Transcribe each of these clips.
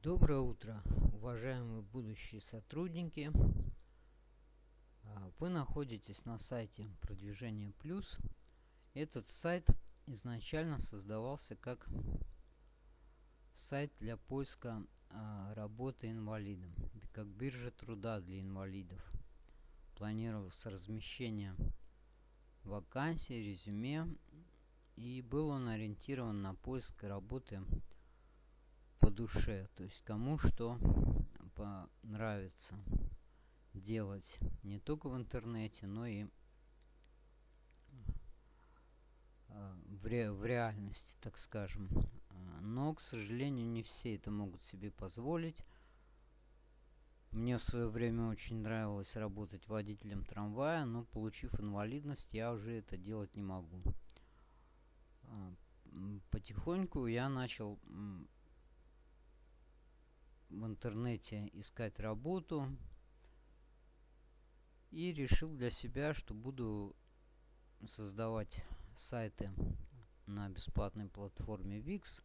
Доброе утро, уважаемые будущие сотрудники. А, вы находитесь на сайте Продвижение Плюс. Этот сайт изначально создавался как сайт для поиска а, работы инвалидом, как биржа труда для инвалидов. Планировалось размещение вакансий, резюме, и был он ориентирован на поиск работы по душе, то есть кому что понравится делать не только в интернете, но и а, в, ре, в реальности, так скажем. Но, к сожалению, не все это могут себе позволить. Мне в свое время очень нравилось работать водителем трамвая, но получив инвалидность, я уже это делать не могу. А, потихоньку я начал в интернете искать работу и решил для себя, что буду создавать сайты на бесплатной платформе Wix,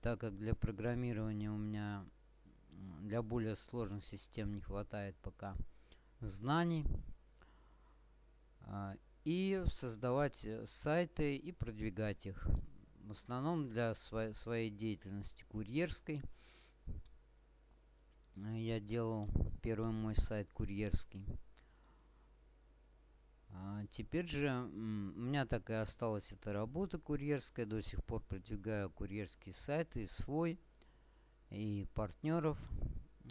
так как для программирования у меня для более сложных систем не хватает пока знаний. А, и создавать э, сайты и продвигать их. В основном для своей деятельности курьерской – я делал первый мой сайт курьерский. А теперь же у меня так и осталась эта работа курьерская. До сих пор продвигаю курьерские сайты свой, и партнеров.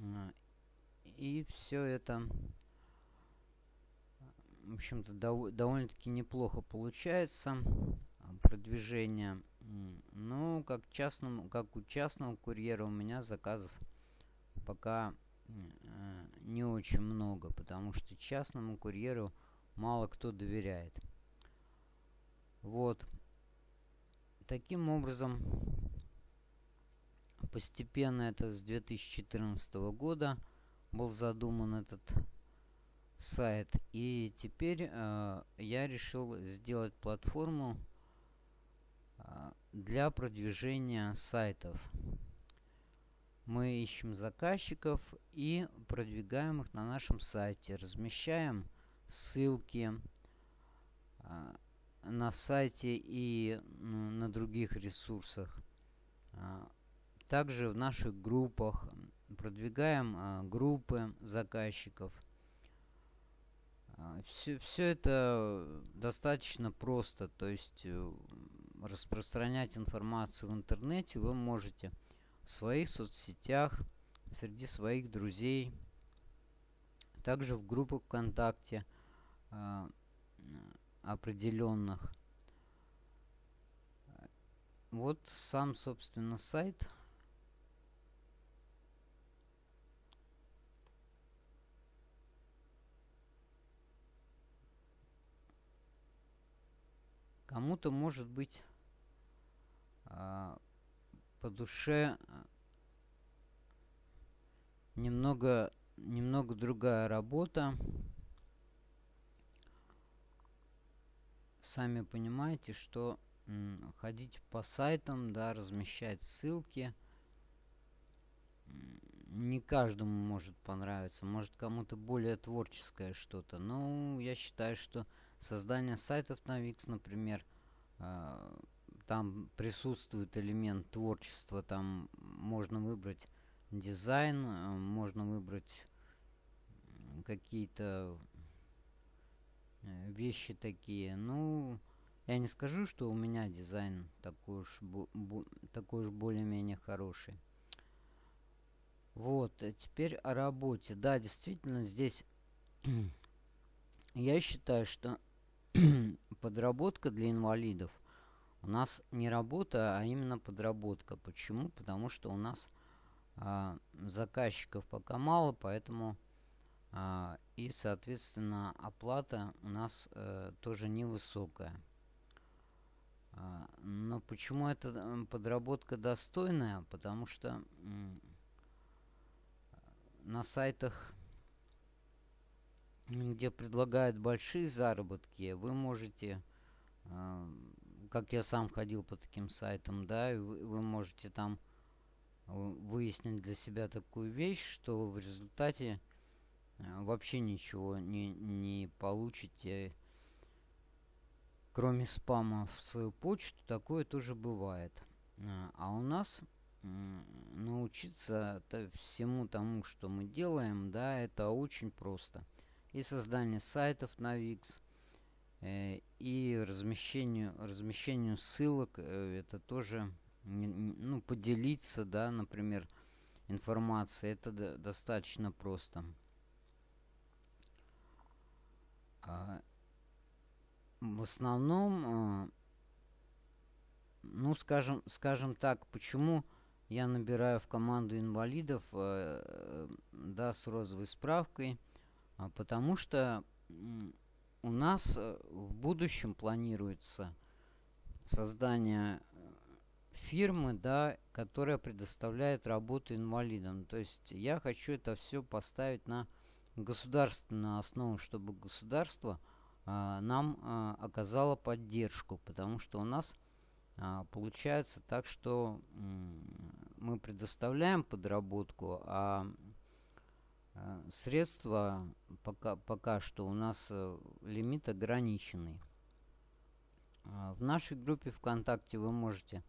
А, и все это, в общем-то, дов довольно-таки неплохо получается. А, продвижение. Ну, как, частному, как у частного курьера у меня заказов пока э, не очень много, потому что частному курьеру мало кто доверяет. Вот. Таким образом, постепенно это с 2014 года был задуман этот сайт. И теперь э, я решил сделать платформу э, для продвижения сайтов. Мы ищем заказчиков и продвигаем их на нашем сайте. Размещаем ссылки а, на сайте и на других ресурсах. А, также в наших группах продвигаем а, группы заказчиков. Все, все это достаточно просто. То есть э, распространять информацию в интернете вы можете в своих соцсетях, среди своих друзей, также в группах ВКонтакте э, определенных. Вот сам, собственно, сайт. Кому-то может быть э, по душе немного, немного другая работа. Сами понимаете, что ходить по сайтам, да, размещать ссылки не каждому может понравиться. Может кому-то более творческое что-то. Но я считаю, что создание сайтов на Wix, например, э, там присутствует элемент творчества, там можно выбрать дизайн, э, можно выбрать какие-то э, вещи такие. Ну, я не скажу, что у меня дизайн такой уж, такой уж более-менее хороший. Вот, а теперь о работе. Да, действительно, здесь я считаю, что подработка для инвалидов у нас не работа, а именно подработка. Почему? Потому что у нас а, заказчиков пока мало, поэтому а, и, соответственно, оплата у нас а, тоже невысокая. А, но почему эта подработка достойная? Потому что на сайтах, где предлагают большие заработки, вы можете как я сам ходил по таким сайтам, да, вы можете там выяснить для себя такую вещь, что в результате вообще ничего не, не получите, кроме спама в свою почту. Такое тоже бывает. А у нас научиться всему тому, что мы делаем, да, это очень просто. И создание сайтов на Wix, э, и размещению, размещению ссылок, э, это тоже, ну, поделиться, да, например, информацией, это достаточно просто. А, в основном, а, ну, скажем, скажем так, почему я набираю в команду инвалидов, э, да, с розовой справкой, а, потому что у нас э, в будущем планируется создание фирмы, да, которая предоставляет работу инвалидам. То есть я хочу это все поставить на государственную основу, чтобы государство а, нам а, оказало поддержку, потому что у нас а, получается так, что мы предоставляем подработку, а, а средства пока, пока что у нас а, лимит ограниченный. А, в нашей группе ВКонтакте вы можете,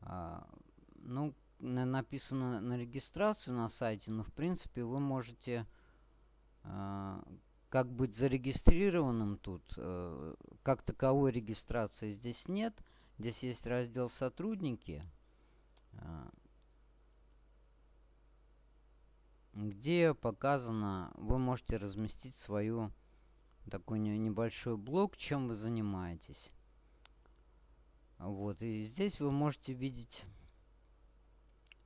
ну, написано на регистрацию на сайте, но в принципе вы можете а, как быть зарегистрированным тут. А, как таковой регистрации здесь нет. Здесь есть раздел «Сотрудники», а, где показано, вы можете разместить свою такой небольшой блок, чем вы занимаетесь. Вот, и здесь вы можете видеть,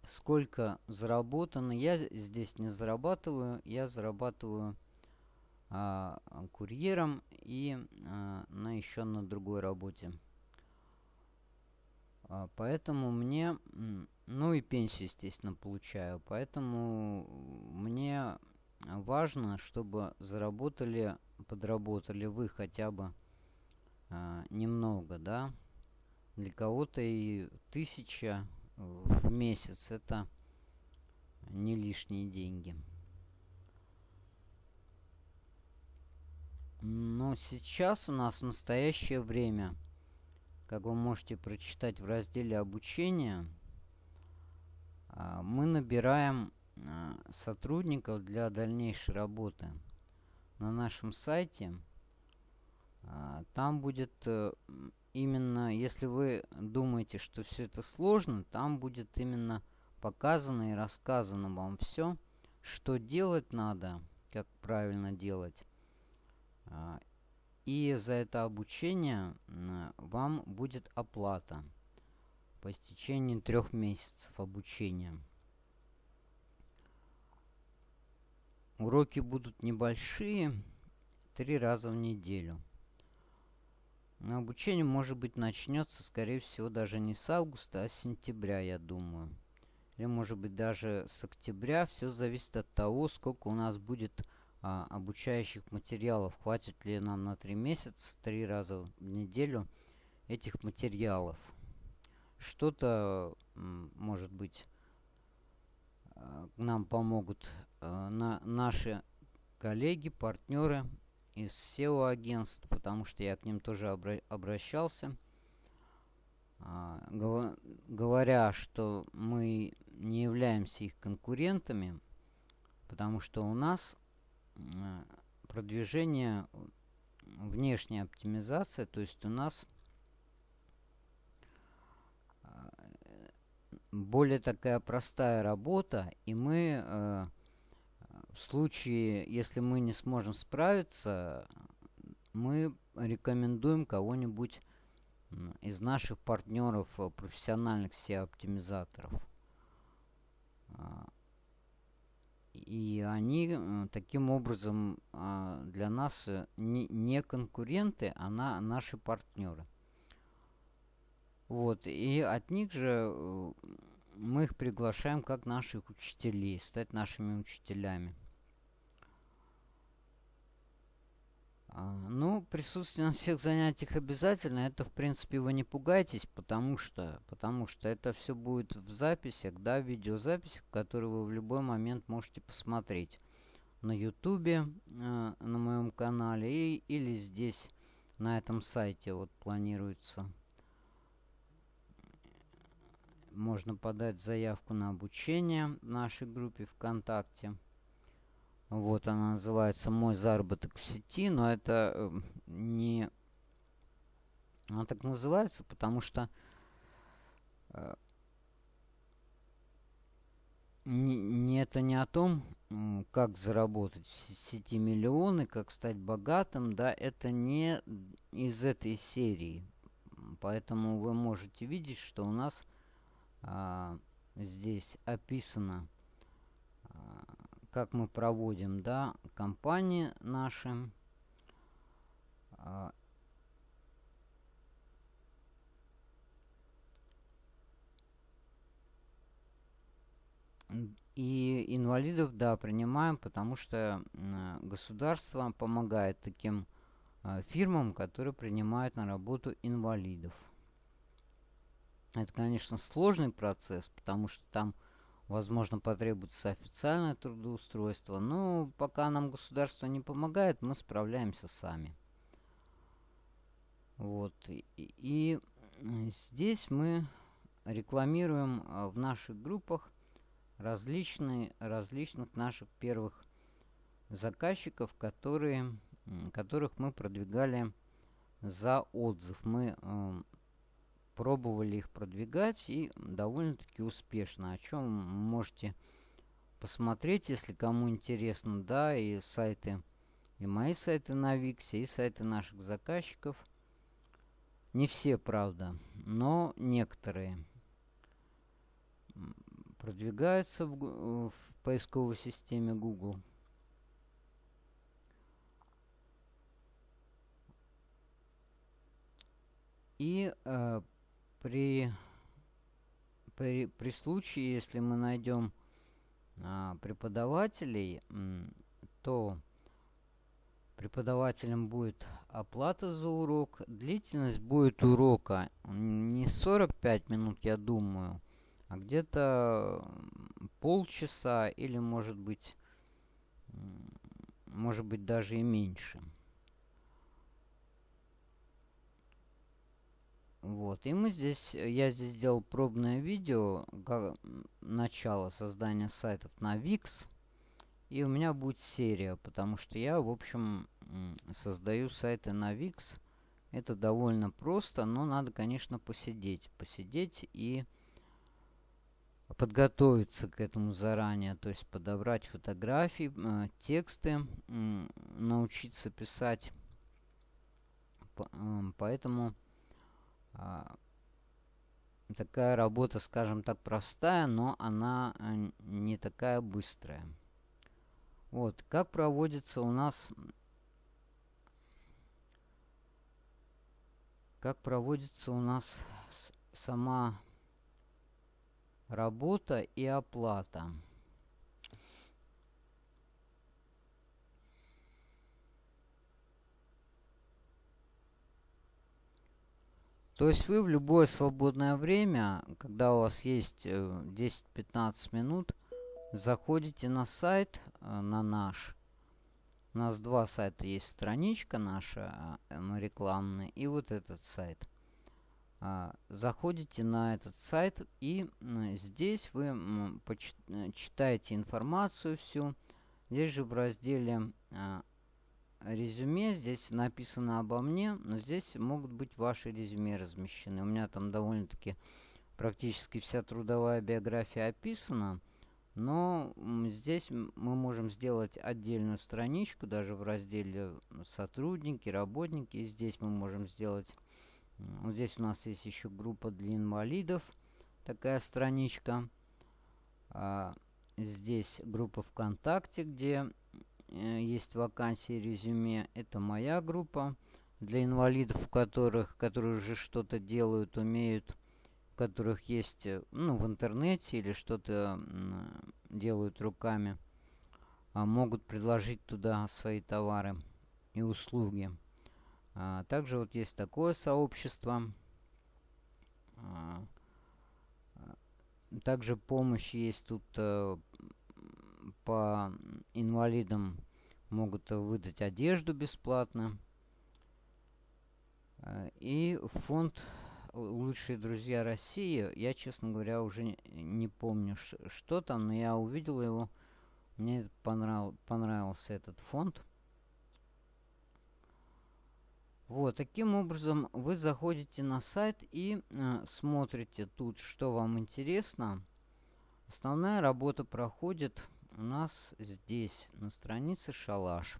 сколько заработано. Я здесь не зарабатываю, я зарабатываю а, курьером и а, на еще на другой работе. А, поэтому мне, ну и пенсию, естественно, получаю. Поэтому мне важно, чтобы заработали, подработали вы хотя бы а, немного, да. Для кого-то и тысяча в месяц это не лишние деньги. Но сейчас у нас в настоящее время – как вы можете прочитать в разделе обучения, а, мы набираем а, сотрудников для дальнейшей работы на нашем сайте. А, там будет э, именно, если вы думаете, что все это сложно, там будет именно показано и рассказано вам все, что делать надо, как правильно делать. И за это обучение вам будет оплата по истечении трех месяцев обучения. Уроки будут небольшие, три раза в неделю. Но обучение, может быть, начнется, скорее всего, даже не с августа, а с сентября, я думаю. Или, может быть, даже с октября. Все зависит от того, сколько у нас будет а, обучающих материалов. Хватит ли нам на три месяца, три раза в неделю этих материалов. Что-то, может быть, а, нам помогут а, на наши коллеги, партнеры из SEO-агентств, потому что я к ним тоже обра обращался, а, говоря, что мы не являемся их конкурентами, потому что у нас Э, продвижение, внешняя оптимизация, то есть у нас э, более такая простая работа, и мы э, в случае, если мы не сможем справиться, мы рекомендуем кого-нибудь из наших партнеров, профессиональных SEO-оптимизаторов. А, и они э, таким образом а, для нас э, не конкуренты, а наши партнеры. Вот, и от них же э, мы их приглашаем как наших учителей, стать нашими учителями. Ну, присутствие на всех занятиях обязательно. Это, в принципе, вы не пугайтесь, потому что, потому что это все будет в записях, да, в видеозаписях, которые вы в любой момент можете посмотреть на ютубе, э, на моем канале и, или здесь, на этом сайте вот планируется. Можно подать заявку на обучение в нашей группе ВКонтакте. Вот она называется «Мой заработок в сети», но это э, не... Она так называется, потому что э, не, это не о том, как заработать в сети миллионы, как стать богатым, да, это не из этой серии. Поэтому вы можете видеть, что у нас а, здесь описано как мы проводим, да, компании наши. А, и инвалидов, да, принимаем, потому что государство помогает таким а, фирмам, которые принимают на работу инвалидов. Это, конечно, сложный процесс, потому что там Возможно, потребуется официальное трудоустройство, но пока нам государство не помогает, мы справляемся сами. Вот. И, здесь мы рекламируем а, в наших группах различные, различных наших первых заказчиков, которые, которых мы продвигали за отзыв. Мы пробовали их продвигать и довольно-таки успешно. О чем можете посмотреть, если кому интересно, да, и сайты, и мои сайты на Виксе, и сайты наших заказчиков. Не все, правда, но некоторые продвигаются в, в поисковой системе Google. И э, при, при, при случае, если мы найдем а, преподавателей, то преподавателем будет оплата за урок. Длительность будет урока не 45 минут, я думаю, а где-то полчаса или может быть, может быть даже и меньше. Вот, и мы здесь, я здесь сделал пробное видео, как, начало создания сайтов на Wix. И у меня будет серия, потому что я, в общем, создаю сайты на Wix. Это довольно просто, но надо, конечно, посидеть. Посидеть и подготовиться к этому заранее. То есть подобрать фотографии, э, тексты, э, научиться писать. Э, поэтому а, такая работа, скажем так, простая, но она э, не такая быстрая. Вот, как проводится у нас... Как проводится у нас сама работа и оплата. То есть вы в любое свободное время, когда у вас есть 10-15 э, минут, заходите на сайт, э, на наш. У нас два сайта есть. Страничка наша э, рекламная и вот этот сайт. А, заходите на этот сайт и здесь вы читаете информацию всю. Здесь же в разделе резюме. Здесь написано обо мне, но здесь могут быть ваши резюме размещены. У меня там довольно-таки практически вся трудовая биография описана. Но здесь мы можем сделать отдельную страничку, даже в разделе сотрудники, работники. Здесь мы можем сделать... Вот здесь у нас есть еще группа для инвалидов. Такая страничка. А, здесь группа ВКонтакте, где есть вакансии резюме. Это моя группа для инвалидов, которых, которые уже что-то делают, умеют, которых есть э, ну, в интернете или что-то делают руками, а могут предложить туда свои товары. и услуги. А, также вот есть такое сообщество. А, также помощь есть тут э, по инвалидам могут выдать одежду бесплатно. Э, и фонд «Лучшие друзья России», я, честно говоря, уже не, помню, что там, но я увидел его, мне понрав, понравился этот фонд. Вот, таким образом вы заходите на сайт и э, смотрите тут, что вам интересно. Основная работа проходит у нас здесь, на странице «Шалаш».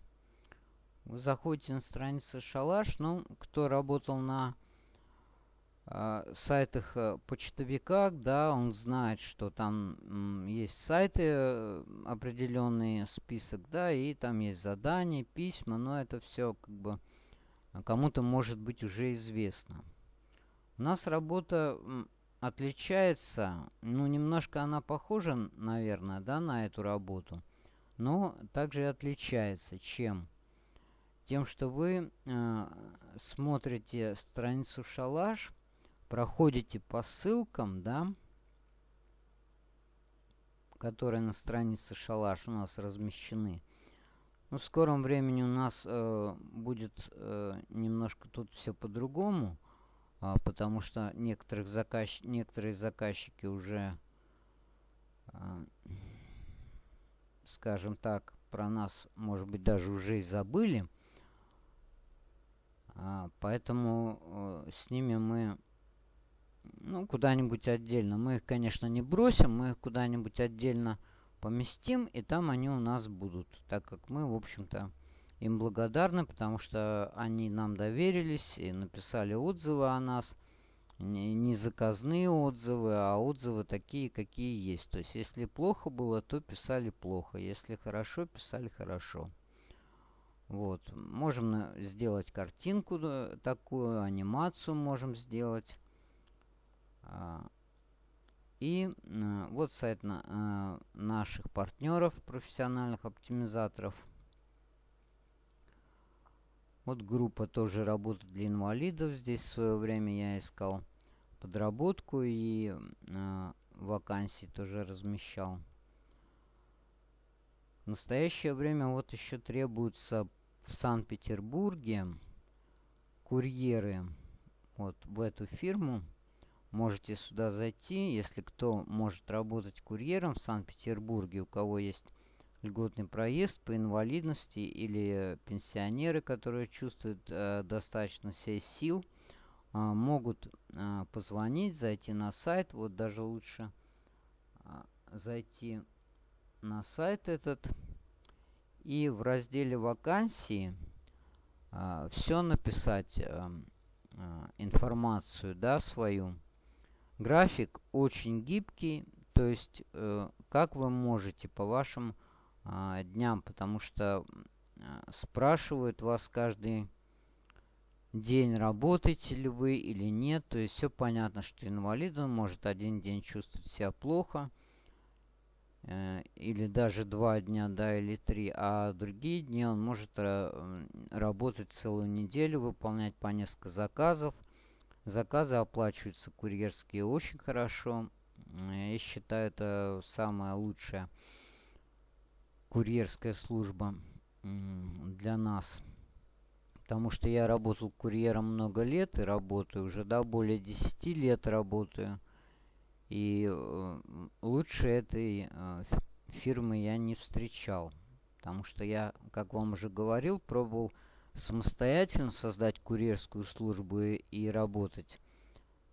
Вы заходите на страницу «Шалаш», ну, кто работал на э, сайтах почтовиках, да, он знает, что там есть сайты, э, определенный список, да, и там есть задания, письма, но это все как бы кому-то может быть уже известно. У нас работа отличается, ну, немножко она похожа, наверное, да, на эту работу, но также отличается. Чем? Тем, что вы э, смотрите страницу «Шалаш», проходите по ссылкам, да, которые на странице «Шалаш» у нас размещены. Но в скором времени у нас э, будет э, немножко тут все по-другому а, потому что некоторых заказ... некоторые заказчики уже, а, скажем так, про нас, может быть, даже уже и забыли. А, поэтому а, с ними мы ну, куда-нибудь отдельно. Мы их, конечно, не бросим, мы их куда-нибудь отдельно поместим, и там они у нас будут, так как мы, в общем-то, им благодарны, потому что они нам доверились и написали отзывы о нас. Не заказные отзывы, а отзывы такие, какие есть. То есть, если плохо было, то писали плохо. Если хорошо, писали хорошо. Вот. Можем сделать картинку э, такую, анимацию можем сделать. А, и э, вот сайт э, наших партнеров, профессиональных оптимизаторов – вот группа тоже работа для инвалидов. Здесь в свое время я искал подработку и э, вакансии тоже размещал. В настоящее время вот еще требуются в Санкт-Петербурге курьеры вот в эту фирму. Можете сюда зайти, если кто может работать курьером в Санкт-Петербурге, у кого есть льготный проезд по инвалидности или пенсионеры, которые чувствуют э, достаточно себе сил, э, могут э, позвонить, зайти на сайт. Вот даже лучше э, зайти на сайт этот и в разделе вакансии э, все написать э, э, информацию, да, свою. График очень гибкий, то есть э, как вы можете по вашим а, дням, потому что а, спрашивают вас каждый день, работаете ли вы или нет. То есть все понятно, что инвалид он может один день чувствовать себя плохо, э, или даже два дня, да, или три, а другие дни он может э, работать целую неделю, выполнять по несколько заказов. Заказы оплачиваются курьерские очень хорошо. Я считаю, это самое лучшее курьерская служба для нас. Потому что я работал курьером много лет и работаю уже, да, более 10 лет работаю. И э, лучше этой э, фирмы я не встречал. Потому что я, как вам уже говорил, пробовал самостоятельно создать курьерскую службу и, работать.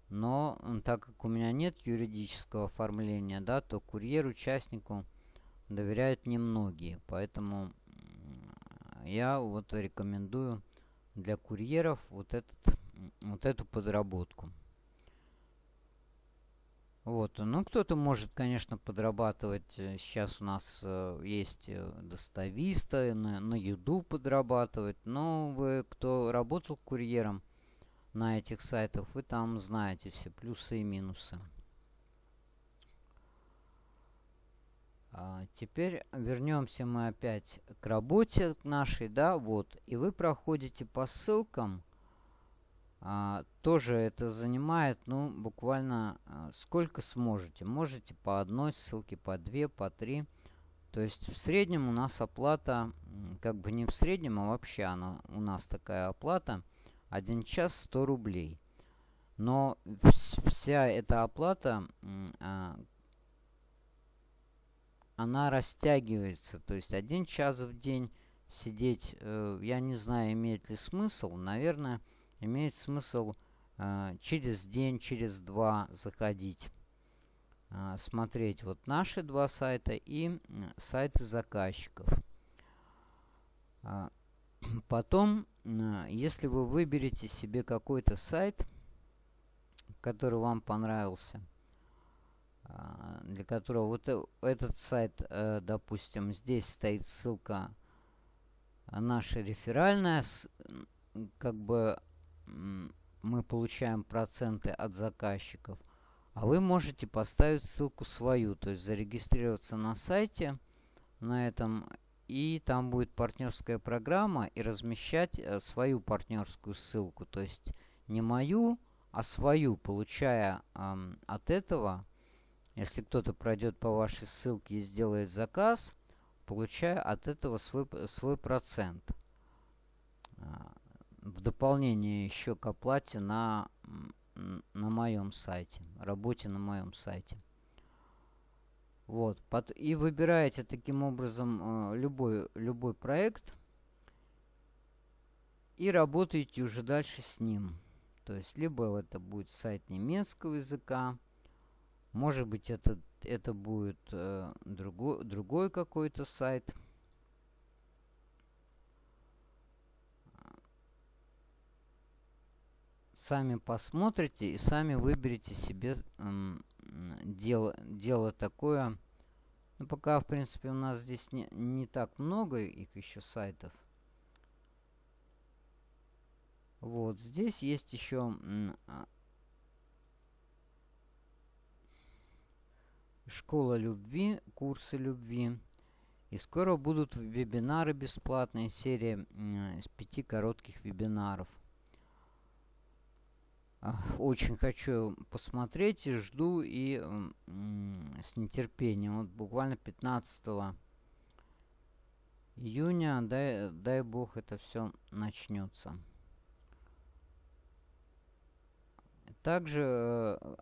Но так как у меня нет юридического оформления, да, то курьер-участнику доверяют немногие. Поэтому я вот рекомендую для курьеров вот, этот, вот эту подработку. Вот, ну кто-то может, конечно, подрабатывать. Сейчас у нас э, есть э, достависты, на, на еду подрабатывать. Но вы, кто работал курьером на этих сайтах, вы там знаете все плюсы и минусы. Теперь вернемся мы опять к работе нашей, да, вот. И вы проходите по ссылкам. А, тоже это занимает, ну, буквально а, сколько сможете. Можете по одной ссылке, по две, по три. То есть в среднем у нас оплата, как бы не в среднем, а вообще она, у нас такая оплата. Один час 100 рублей. Но вся эта оплата, а, она растягивается. То есть один час в день сидеть, э, я не знаю, имеет ли смысл. Наверное, имеет смысл э, через день, через два заходить, э, смотреть вот наши два сайта и сайты заказчиков. Потом, если вы выберете себе какой-то сайт, который вам понравился, а, для которого вот э, этот сайт, э, допустим, здесь стоит ссылка наша реферальная, как бы мы получаем проценты от заказчиков, а вы можете поставить ссылку свою, то есть зарегистрироваться на сайте на этом, и там будет партнерская программа, и размещать э, свою партнерскую ссылку, то есть не мою, а свою, получая э, от этого если кто-то пройдет по вашей ссылке и сделает заказ, получая от этого свой, свой процент. А, в дополнение еще к оплате на, на моем сайте, работе на моем сайте. Вот. И выбираете таким образом э, любой, любой проект и работаете уже дальше с ним. То есть, либо это будет сайт немецкого языка, может быть, это, это будет э, другой, другой какой-то сайт. Сами посмотрите и сами выберите себе э, дело, дело такое. Ну, пока, в принципе, у нас здесь не, не так много их еще сайтов. Вот, здесь есть еще школа любви, курсы любви. И скоро будут вебинары бесплатные, серия из пяти коротких вебинаров. Очень хочу посмотреть и жду и с нетерпением. Вот буквально 15 июня, дай, дай бог, это все начнется. Также э,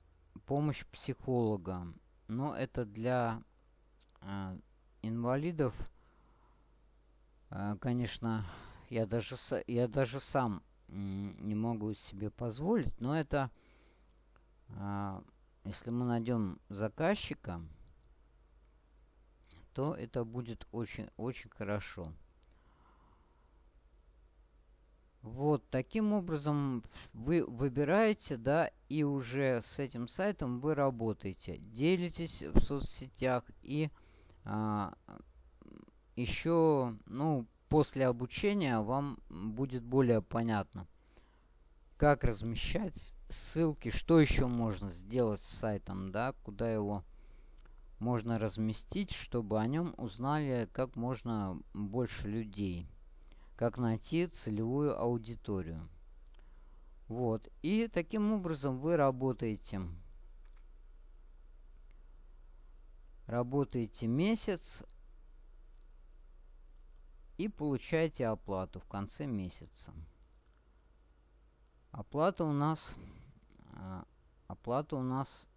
помощь психолога но это для э, инвалидов, э, конечно, я даже, я даже сам не могу себе позволить, но это, э, если мы найдем заказчика, то это будет очень-очень хорошо. Вот, таким образом вы выбираете, да, и уже с этим сайтом вы работаете. Делитесь в соцсетях и а, еще, ну, после обучения вам будет более понятно, как размещать ссылки, что еще можно сделать с сайтом, да, куда его можно разместить, чтобы о нем узнали как можно больше людей как найти целевую аудиторию. Вот. И таким образом вы работаете. Работаете месяц и получаете оплату в конце месяца. Оплата у нас а, оплата у нас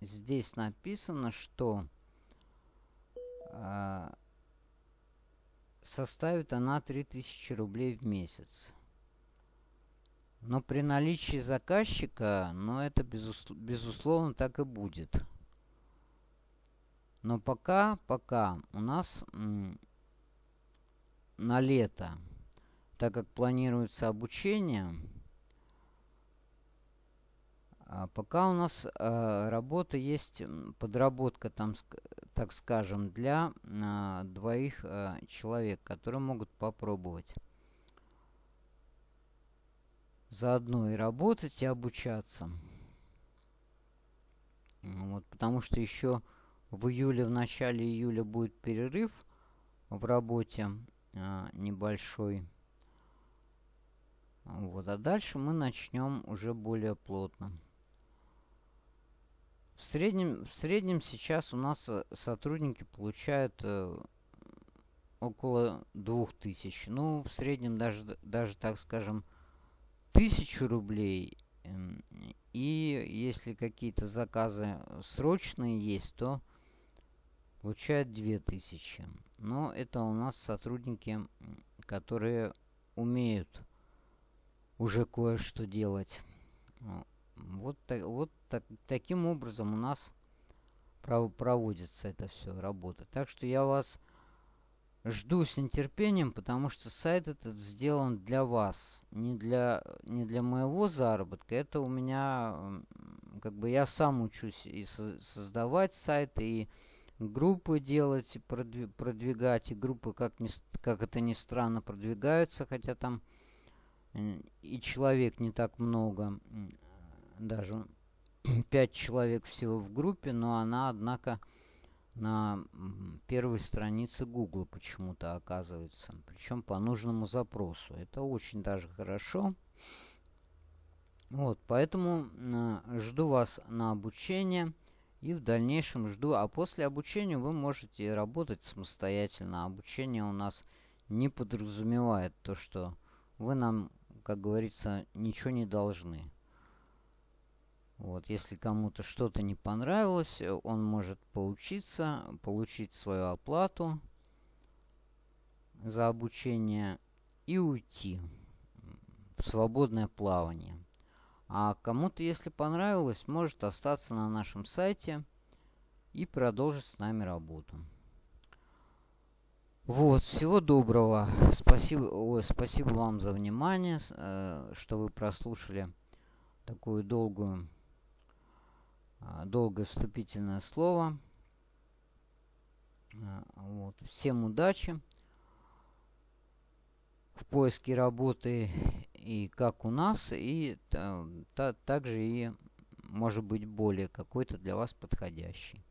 здесь написано, что а, составит она 3000 рублей в месяц. Но при наличии заказчика, ну это безус безусловно так и будет. Но пока, пока у нас на лето, так как планируется обучение, а пока у нас э, работа есть, подработка там, так скажем, для э, двоих э, человек, которые могут попробовать заодно и работать, и обучаться. Вот, потому что еще в июле, в начале июля будет перерыв в работе а, небольшой. Вот, а дальше мы начнем уже более плотно. В среднем, в среднем сейчас у нас э, сотрудники получают э, около 2000. Ну, в среднем даже, даже так скажем, 1000 рублей. И если какие-то заказы срочные есть, то получают 2000. Но это у нас сотрудники, которые умеют уже кое-что делать. Вот, так, вот так, таким образом у нас проводится это все работа. Так что я вас жду с нетерпением, потому что сайт этот сделан для вас, не для, не для моего заработка. Это у меня, как бы я сам учусь и со создавать сайты, и группы делать, и продвигать, и группы, как, ни, как это ни странно, продвигаются, хотя там и человек не так много, даже 5 человек всего в группе, но она, однако, на первой странице Google почему-то оказывается. Причем по нужному запросу. Это очень даже хорошо. Вот, поэтому э, жду вас на обучение. И в дальнейшем жду. А после обучения вы можете работать самостоятельно. Обучение у нас не подразумевает то, что вы нам, как говорится, ничего не должны. Вот, если кому-то что-то не понравилось, э, он может поучиться, получить свою оплату за обучение и уйти в свободное плавание. А кому-то, если понравилось, может остаться на нашем сайте и продолжить с нами работу. Вот, всего доброго. Спасибо, ой, спасибо вам за внимание, э, что вы прослушали такую долгую долгое вступительное слово. А, вот. Всем удачи в поиске работы и как у нас, и та, также и может быть более какой-то для вас подходящий.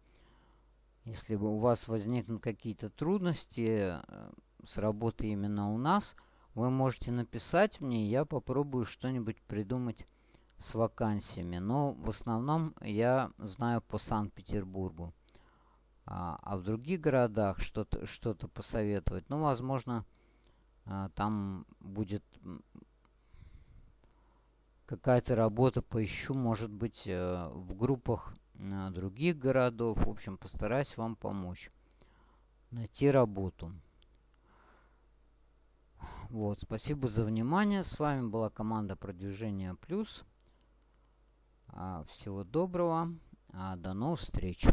Если у вас возникнут какие-то трудности э, с работой именно у нас, вы можете написать мне, я попробую что-нибудь придумать с вакансиями. Но в основном я знаю по Санкт-Петербургу. А, а в других городах что-то что, -то, посоветовать, ну, возможно, а, там будет какая-то работа, поищу, может быть, э, в группах других городов. В общем, постараюсь вам помочь найти работу. Вот, спасибо за внимание. С вами была команда Продвижения Плюс. А, всего доброго. А, до новых встреч.